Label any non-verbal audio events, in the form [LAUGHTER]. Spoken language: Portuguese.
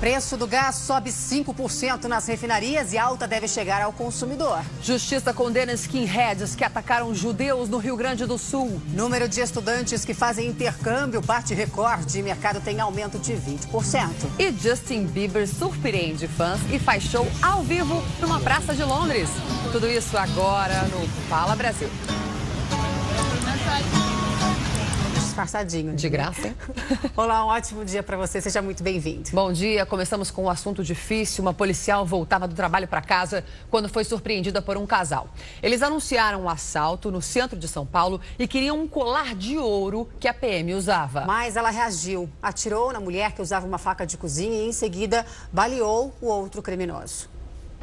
Preço do gás sobe 5% nas refinarias e alta deve chegar ao consumidor. Justiça condena skinheads que atacaram judeus no Rio Grande do Sul. Número de estudantes que fazem intercâmbio bate recorde e mercado tem aumento de 20%. E Justin Bieber surpreende fãs e faz show ao vivo numa praça de Londres. Tudo isso agora no Fala Brasil disfarçadinho. De graça, hein? [LAUGHS] Olá, um ótimo dia para você. Seja muito bem-vindo. Bom dia. Começamos com um assunto difícil. Uma policial voltava do trabalho para casa quando foi surpreendida por um casal. Eles anunciaram um assalto no centro de São Paulo e queriam um colar de ouro que a PM usava. Mas ela reagiu, atirou na mulher que usava uma faca de cozinha e em seguida baleou o outro criminoso.